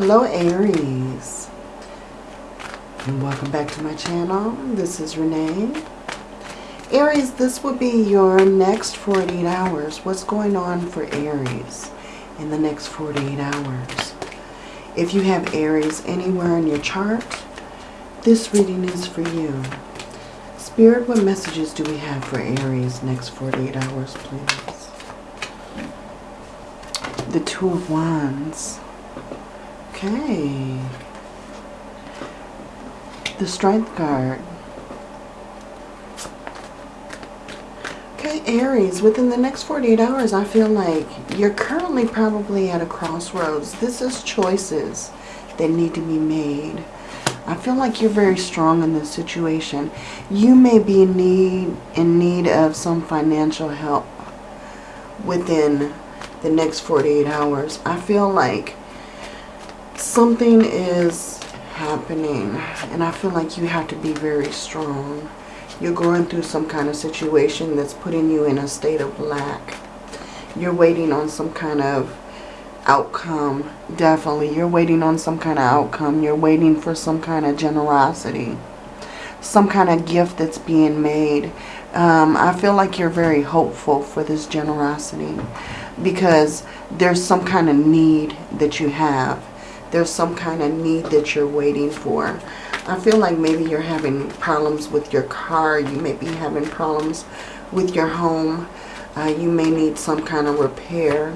Hello Aries. And welcome back to my channel. This is Renee. Aries, this will be your next 48 hours. What's going on for Aries in the next 48 hours? If you have Aries anywhere in your chart, this reading is for you. Spirit, what messages do we have for Aries next 48 hours, please? The Two of Wands. Okay. The Strength card. Okay, Aries, within the next 48 hours, I feel like you're currently probably at a crossroads. This is choices that need to be made. I feel like you're very strong in this situation. You may be in need, in need of some financial help within the next 48 hours. I feel like something is happening and I feel like you have to be very strong. You're going through some kind of situation that's putting you in a state of lack. You're waiting on some kind of outcome. Definitely. You're waiting on some kind of outcome. You're waiting for some kind of generosity. Some kind of gift that's being made. Um, I feel like you're very hopeful for this generosity. Because there's some kind of need that you have. There's some kind of need that you're waiting for. I feel like maybe you're having problems with your car. You may be having problems with your home. Uh, you may need some kind of repair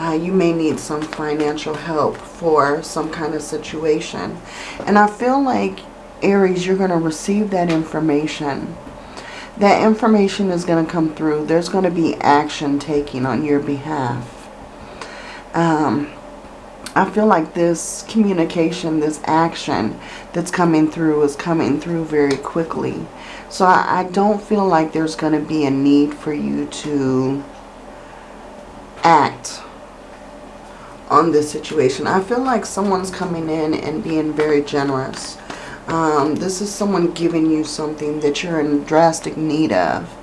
uh, you may need some financial help for some kind of situation. And I feel like, Aries, you're going to receive that information. That information is going to come through. There's going to be action taking on your behalf. Um, I feel like this communication, this action that's coming through is coming through very quickly. So I, I don't feel like there's going to be a need for you to act on this situation. I feel like someone's coming in and being very generous. Um, this is someone giving you something that you're in drastic need of.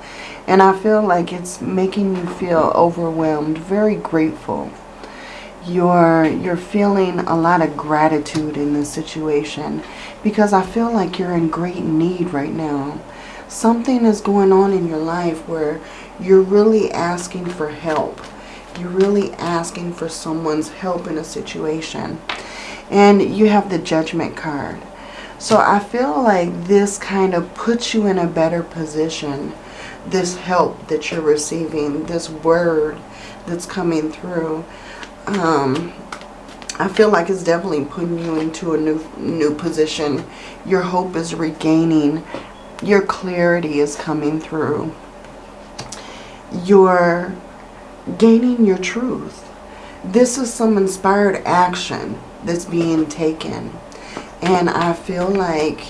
And I feel like it's making you feel overwhelmed, very grateful. You're, you're feeling a lot of gratitude in this situation because I feel like you're in great need right now. Something is going on in your life where you're really asking for help you're really asking for someone's help in a situation. And you have the judgment card. So I feel like this kind of puts you in a better position. This help that you're receiving, this word that's coming through. Um, I feel like it's definitely putting you into a new new position. Your hope is regaining. Your clarity is coming through. Your gaining your truth. This is some inspired action that's being taken. And I feel like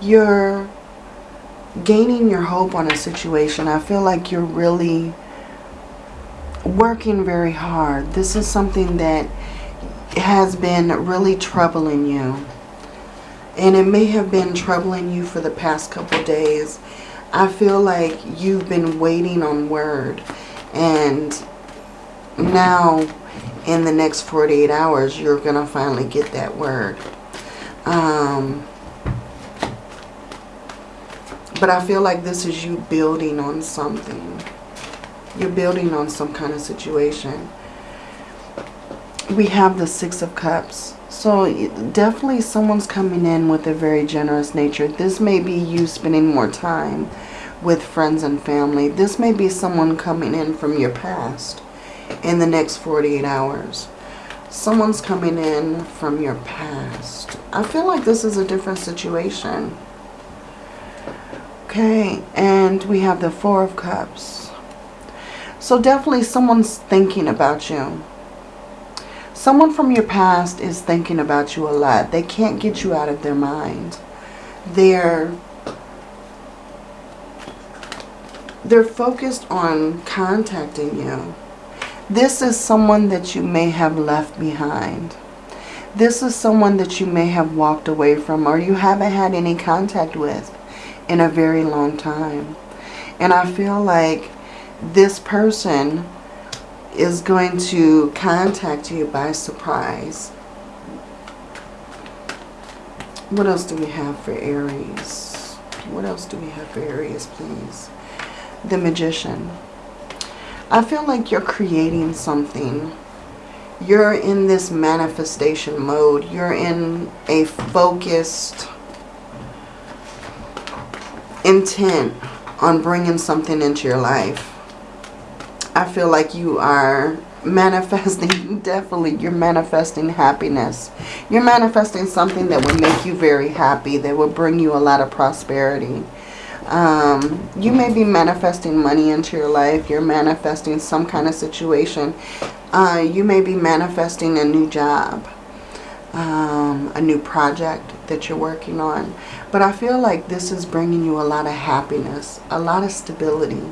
you're gaining your hope on a situation. I feel like you're really working very hard. This is something that has been really troubling you. And it may have been troubling you for the past couple days. I feel like you've been waiting on word. And now, in the next 48 hours, you're going to finally get that word. Um, but I feel like this is you building on something. You're building on some kind of situation. We have the Six of Cups. So definitely someone's coming in with a very generous nature. This may be you spending more time with friends and family. This may be someone coming in from your past in the next 48 hours. Someone's coming in from your past. I feel like this is a different situation. Okay, and we have the Four of Cups. So definitely someone's thinking about you. Someone from your past is thinking about you a lot. They can't get you out of their mind. They're they're focused on contacting you. This is someone that you may have left behind. This is someone that you may have walked away from or you haven't had any contact with in a very long time. And I feel like this person is going to contact you by surprise. What else do we have for Aries? What else do we have for Aries, please? The Magician. I feel like you're creating something. You're in this manifestation mode. You're in a focused intent on bringing something into your life. I feel like you are manifesting, definitely, you're manifesting happiness. You're manifesting something that will make you very happy, that will bring you a lot of prosperity. Um, you may be manifesting money into your life. You're manifesting some kind of situation. Uh, you may be manifesting a new job, um, a new project that you're working on. But I feel like this is bringing you a lot of happiness, a lot of stability.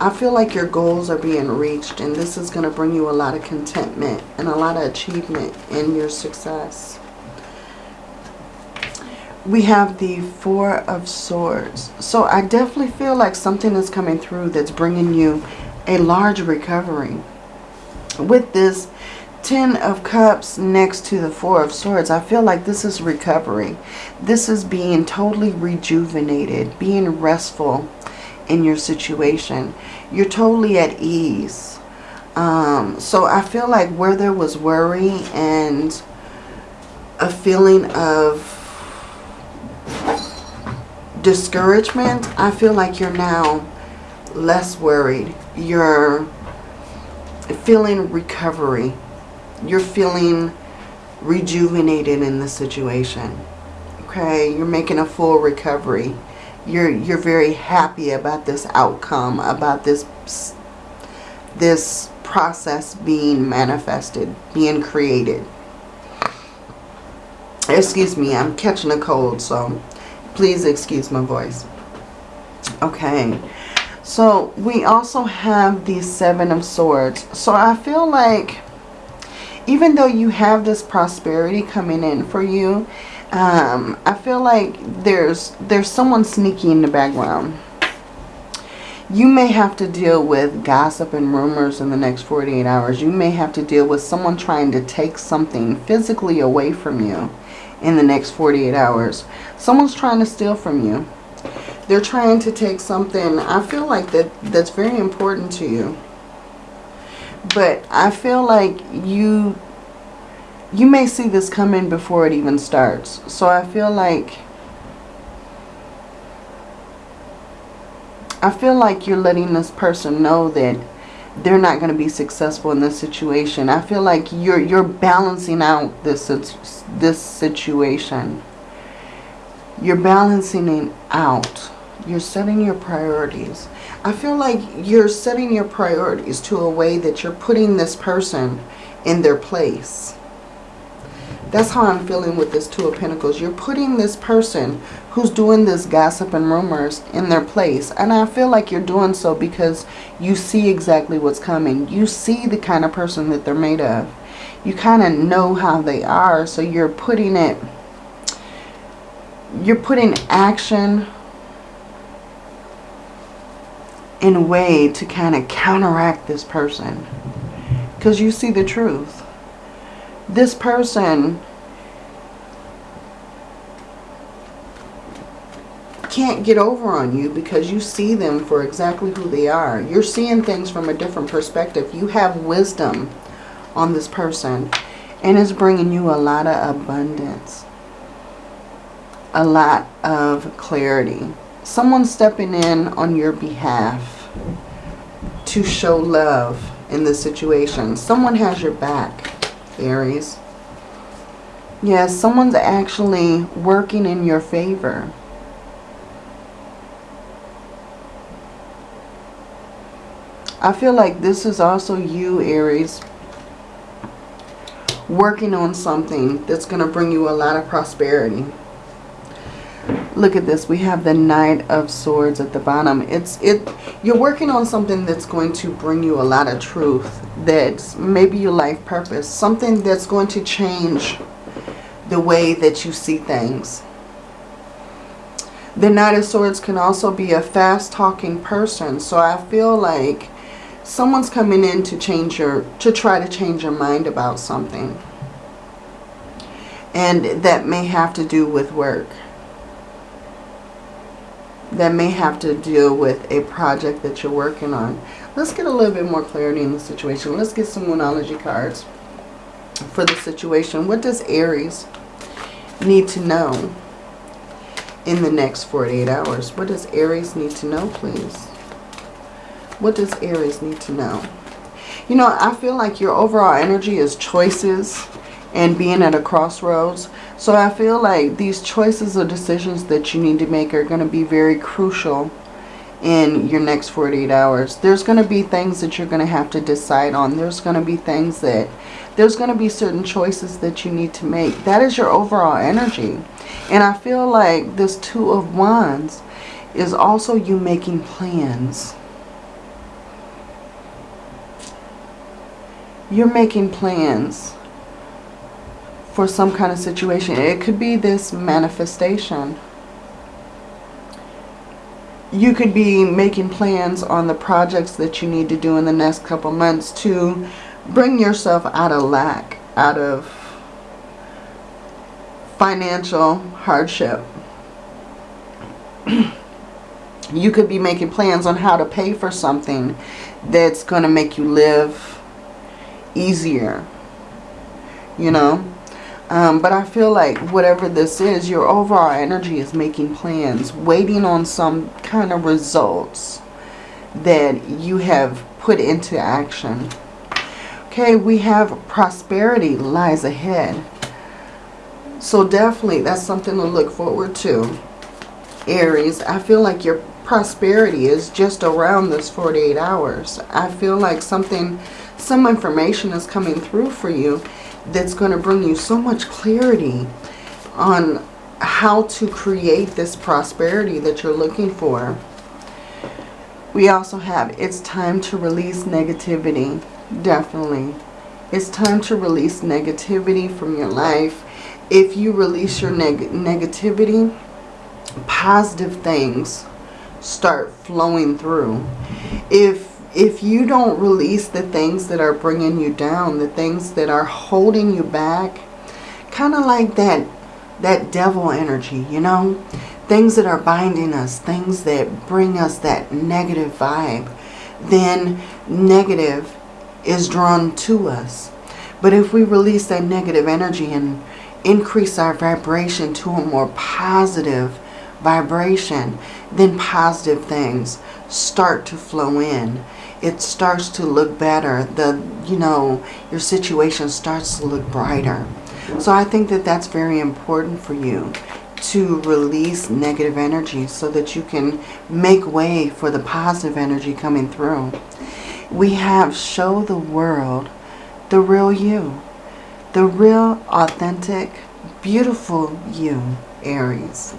I feel like your goals are being reached and this is going to bring you a lot of contentment and a lot of achievement in your success. We have the Four of Swords. So I definitely feel like something is coming through that's bringing you a large recovery. With this Ten of Cups next to the Four of Swords, I feel like this is recovery. This is being totally rejuvenated, being restful in your situation. You're totally at ease. Um, so I feel like where there was worry and a feeling of discouragement, I feel like you're now less worried. You're feeling recovery you're feeling rejuvenated in the situation. Okay, you're making a full recovery. You're you're very happy about this outcome, about this this process being manifested, being created. Excuse me, I'm catching a cold, so please excuse my voice. Okay. So we also have the Seven of Swords. So I feel like even though you have this prosperity coming in for you, um, I feel like there's there's someone sneaky in the background. You may have to deal with gossip and rumors in the next 48 hours. You may have to deal with someone trying to take something physically away from you in the next 48 hours. Someone's trying to steal from you. They're trying to take something, I feel like that that's very important to you. But I feel like you you may see this coming before it even starts. So I feel like I feel like you're letting this person know that they're not going to be successful in this situation. I feel like you're you're balancing out this this situation. You're balancing it out. You're setting your priorities. I feel like you're setting your priorities to a way that you're putting this person in their place. That's how I'm feeling with this Two of Pentacles. You're putting this person who's doing this gossip and rumors in their place. And I feel like you're doing so because you see exactly what's coming. You see the kind of person that they're made of. You kind of know how they are. So you're putting it, you're putting action in a way to kind of counteract this person. Because you see the truth. This person can't get over on you because you see them for exactly who they are. You're seeing things from a different perspective. You have wisdom on this person. And it's bringing you a lot of abundance. A lot of clarity someone stepping in on your behalf to show love in this situation. Someone has your back, Aries. Yes, someone's actually working in your favor. I feel like this is also you, Aries, working on something that's going to bring you a lot of prosperity. Look at this. We have the Knight of Swords at the bottom. It's it. You're working on something that's going to bring you a lot of truth. That's maybe your life purpose. Something that's going to change the way that you see things. The Knight of Swords can also be a fast-talking person. So I feel like someone's coming in to change your, to try to change your mind about something And that may have to do with work. That may have to deal with a project that you're working on. Let's get a little bit more clarity in the situation. Let's get some Moonology cards for the situation. What does Aries need to know in the next 48 hours? What does Aries need to know, please? What does Aries need to know? You know, I feel like your overall energy is choices and being at a crossroads. So I feel like these choices or decisions that you need to make are going to be very crucial in your next 48 hours. There's going to be things that you're going to have to decide on. There's going to be things that, there's going to be certain choices that you need to make. That is your overall energy. And I feel like this Two of Wands is also you making plans. You're making plans for some kind of situation. It could be this manifestation. You could be making plans on the projects that you need to do in the next couple months to bring yourself out of lack, out of financial hardship. you could be making plans on how to pay for something that's going to make you live easier. You know? Um, but I feel like whatever this is, your overall energy is making plans, waiting on some kind of results that you have put into action. Okay, we have prosperity lies ahead. So definitely that's something to look forward to. Aries, I feel like your prosperity is just around this 48 hours. I feel like something, some information is coming through for you that's going to bring you so much clarity on how to create this prosperity that you're looking for. We also have, it's time to release negativity. Definitely. It's time to release negativity from your life. If you release your neg negativity, positive things start flowing through. If if you don't release the things that are bringing you down, the things that are holding you back, kind of like that, that devil energy, you know, things that are binding us, things that bring us that negative vibe, then negative is drawn to us. But if we release that negative energy and increase our vibration to a more positive vibration, then positive things start to flow in it starts to look better. The, you know, your situation starts to look brighter. So I think that that's very important for you to release negative energy so that you can make way for the positive energy coming through. We have show the world the real you. The real, authentic, beautiful you, Aries.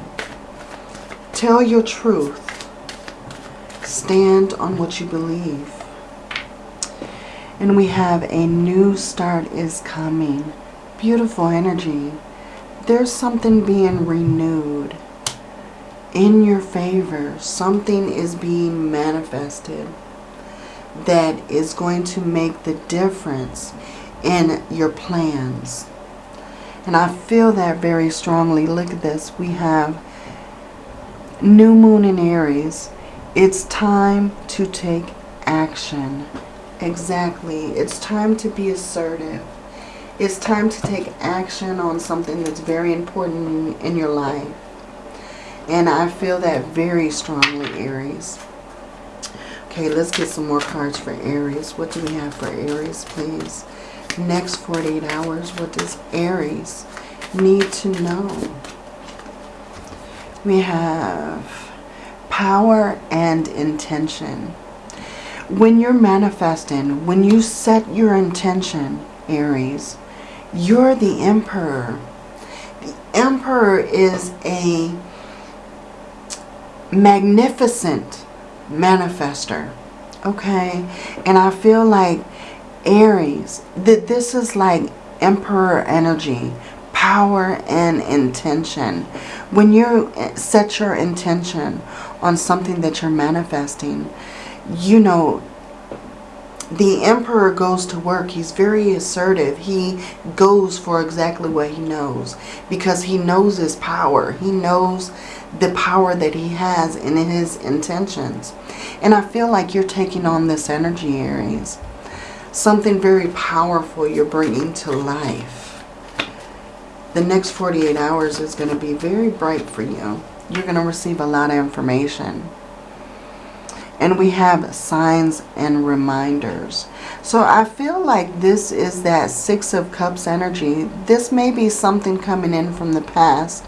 Tell your truth Stand on what you believe. And we have a new start is coming. Beautiful energy. There's something being renewed in your favor. Something is being manifested that is going to make the difference in your plans. And I feel that very strongly. Look at this. We have new moon in Aries it's time to take action. Exactly. It's time to be assertive. It's time to take action on something that's very important in, your life. And I feel that very strongly, Aries. Okay, let's get some more cards for Aries. What do we have for Aries, please? Next 48 hours, what does Aries need to know? We have power and intention. When you're manifesting, when you set your intention, Aries, you're the emperor. The emperor is a magnificent manifester. Okay? And I feel like Aries, that this is like emperor energy, power and intention. When you eh, set your intention on something that you're manifesting, you know, the emperor goes to work. He's very assertive. He goes for exactly what he knows because he knows his power. He knows the power that he has in his intentions. And I feel like you're taking on this energy, Aries. Something very powerful you're bringing to life. The next 48 hours is going to be very bright for you. You're going to receive a lot of information. And we have signs and reminders. So I feel like this is that Six of Cups energy. This may be something coming in from the past,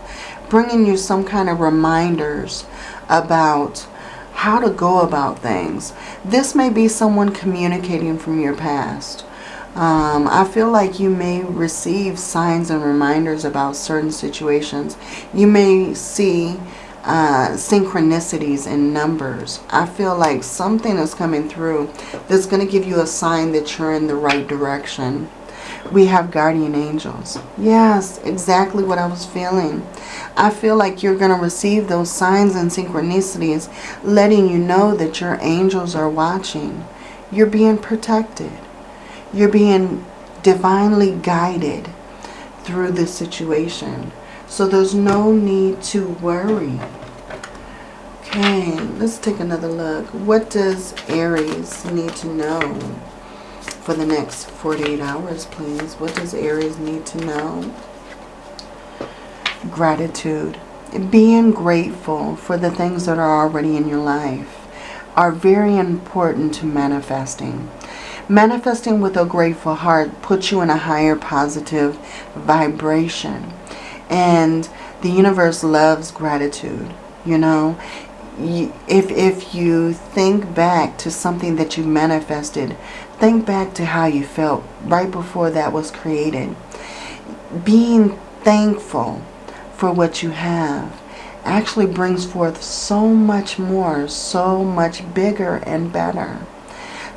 bringing you some kind of reminders about how to go about things. This may be someone communicating from your past. Um, I feel like you may receive signs and reminders about certain situations. You may see uh, synchronicities in numbers. I feel like something is coming through that's going to give you a sign that you're in the right direction. We have guardian angels. Yes, exactly what I was feeling. I feel like you're going to receive those signs and synchronicities letting you know that your angels are watching. You're being protected. You're being divinely guided through this situation. So there's no need to worry. Okay, let's take another look. What does Aries need to know for the next 48 hours, please? What does Aries need to know? Gratitude. Being grateful for the things that are already in your life are very important to manifesting. Manifesting with a grateful heart puts you in a higher positive vibration. And the universe loves gratitude. You know, if, if you think back to something that you manifested, think back to how you felt right before that was created. Being thankful for what you have actually brings forth so much more, so much bigger and better.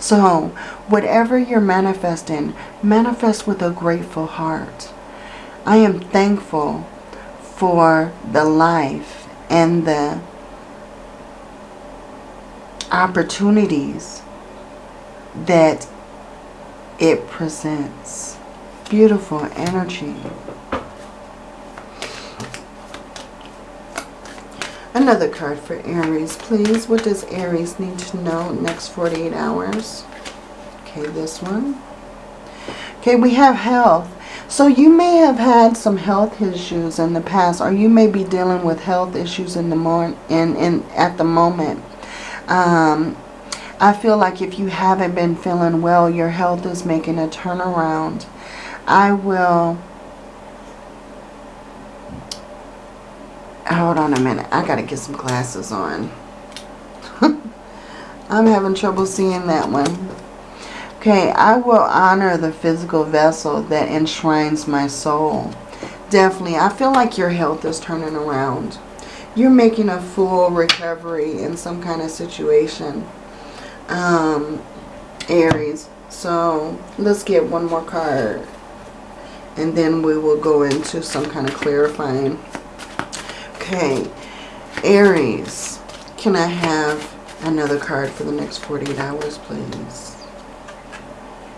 So, whatever you're manifesting, manifest with a grateful heart. I am thankful for the life and the opportunities that it presents. Beautiful energy. Another card for Aries, please. What does Aries need to know next 48 hours? Okay, this one. Okay, we have health. So you may have had some health issues in the past, or you may be dealing with health issues in the morning, in, in at the moment. Um, I feel like if you haven't been feeling well, your health is making a turnaround. I will... Hold on a minute. I got to get some glasses on. I'm having trouble seeing that one. Okay, I will honor the physical vessel that enshrines my soul. Definitely. I feel like your health is turning around. You're making a full recovery in some kind of situation. Um, Aries. So, let's get one more card. And then we will go into some kind of clarifying. Okay. Aries. Can I have another card for the next 48 hours, please?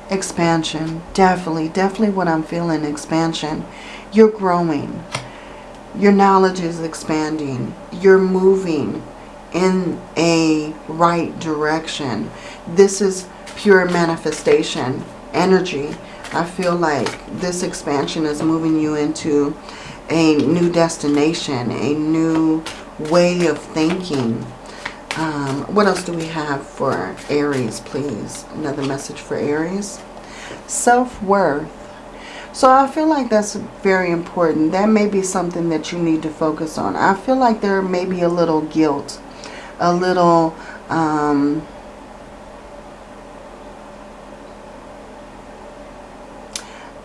Expansion. Definitely, definitely what I'm feeling, expansion. You're growing. Your knowledge is expanding. You're moving in a right direction. This is pure manifestation energy. I feel like this expansion is moving you into a new destination, a new way of thinking. Um, what else do we have for Aries, please? Another message for Aries. Self-worth. So I feel like that's very important. That may be something that you need to focus on. I feel like there may be a little guilt, a little... Um,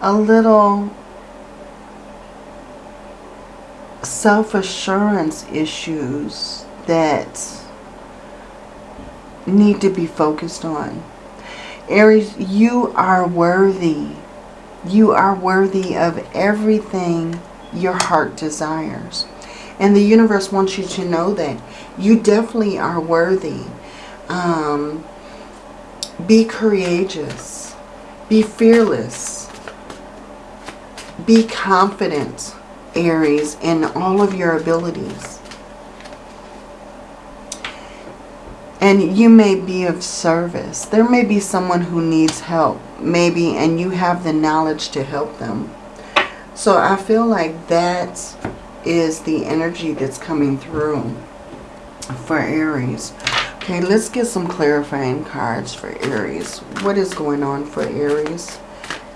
a little self-assurance issues that need to be focused on. Aries, you are worthy. You are worthy of everything your heart desires. And the universe wants you to know that. You definitely are worthy. Um, Be courageous. Be fearless. Be confident, Aries, in all of your abilities. And you may be of service. There may be someone who needs help, maybe, and you have the knowledge to help them. So I feel like that is the energy that's coming through for Aries. Okay, let's get some clarifying cards for Aries. What is going on for Aries?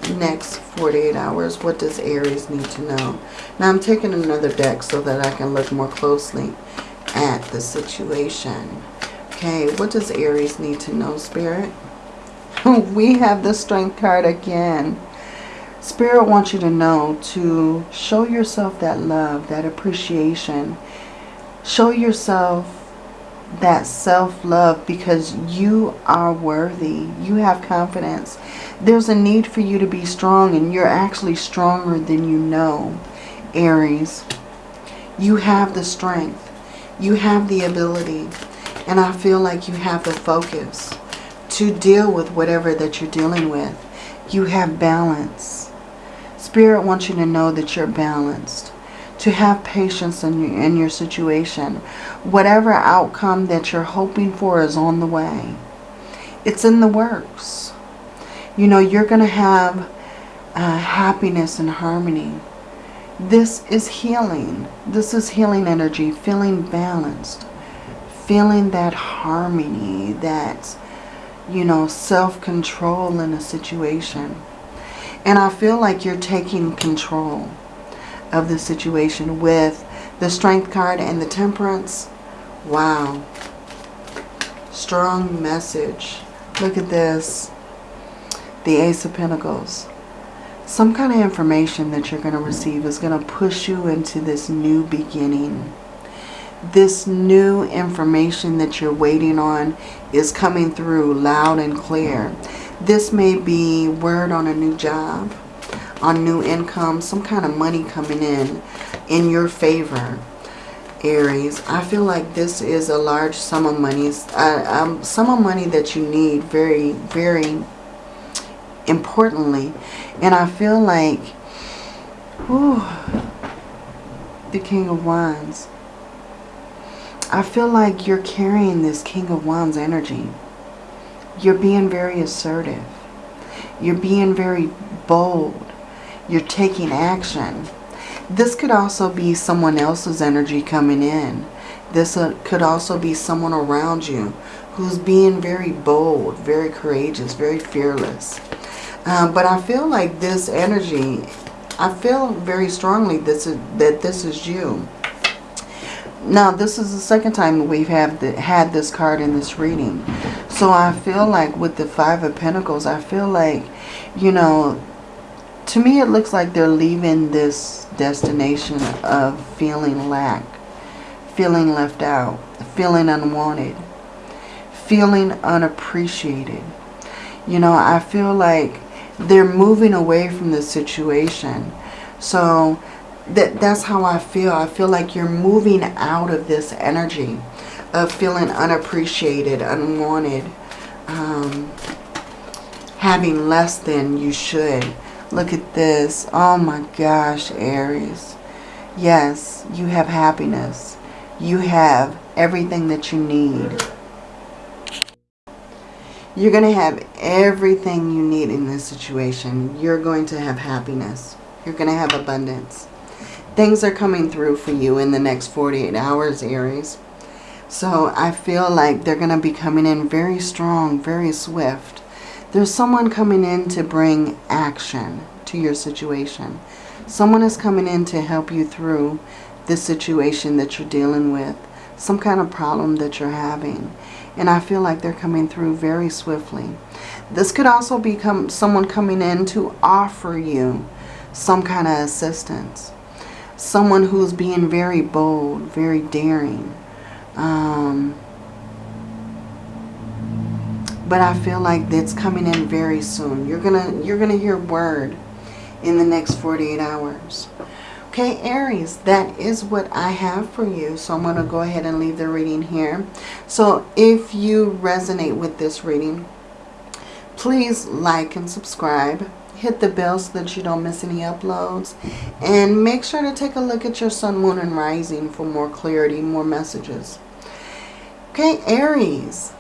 Next 48 hours, what does Aries need to know? Now I'm taking another deck so that I can look more closely at the situation. Okay, what does Aries need to know, Spirit? we have the Strength card again. Spirit wants you to know to show yourself that love, that appreciation. Show yourself that self-love because you are worthy. You have confidence. There's a need for you to be strong and you're actually stronger than you know, Aries. You have the strength. You have the ability. And I feel like you have the focus to deal with whatever that you're dealing with. You have balance. Spirit wants you to know that you're balanced to have patience in your, in your situation. Whatever outcome that you're hoping for is on the way. It's in the works. You know, you're going to have uh, happiness and harmony. This is healing. This is healing energy, feeling balanced, feeling that harmony, that, you know, self-control in a situation. And I feel like you're taking control of the situation with the Strength card and the Temperance. Wow. Strong message. Look at this. The Ace of Pentacles. Some kind of information that you're going to receive is going to push you into this new beginning. This new information that you're waiting on is coming through loud and clear. This may be word on a new job on new income, some kind of money coming in in your favor, Aries. I feel like this is a large sum of money, uh, um, sum of money that you need very, very importantly. And I feel like, whew, the King of Wands. I feel like you're carrying this King of Wands energy. You're being very assertive. You're being very bold. You're taking action. This could also be someone else's energy coming in. This uh, could also be someone around you who's being very bold, very courageous, very fearless. Um, but I feel like this energy, I feel very strongly this is, that this is you. Now, this is the second time we've have the, had this card in this reading. So I feel like with the Five of Pentacles, I feel like, you know, to me it looks like they're leaving this destination of feeling lack, feeling left out, feeling unwanted, feeling unappreciated. You know, I feel like they're moving away from the situation. So that that's how I feel. I feel like you're moving out of this energy of feeling unappreciated, unwanted, um, having less than you should Look at this. Oh my gosh, Aries. Yes, you have happiness. You have everything that you need. You're going to have everything you need in this situation. You're going to have happiness. You're going to have abundance. Things are coming through for you in the next 48 hours, Aries. So I feel like they're going to be coming in very strong, very swift. There's someone coming in to bring action to your situation. Someone is coming in to help you through the situation that you're dealing with. Some kind of problem that you're having. And I feel like they're coming through very swiftly. This could also become someone coming in to offer you some kind of assistance. Someone who's being very bold, very daring. Um, but I feel like it's coming in very soon. You're gonna you're gonna hear word in the next 48 hours. Okay, Aries, that is what I have for you. So I'm going to go ahead and leave the reading here. So if you resonate with this reading, Please like and subscribe. Hit the bell so that you don't miss any uploads. And make sure to take a look at your sun, moon, and rising for more clarity, more messages. Okay, Aries.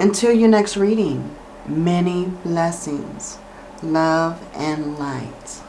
Until your next reading, many blessings, love, and light.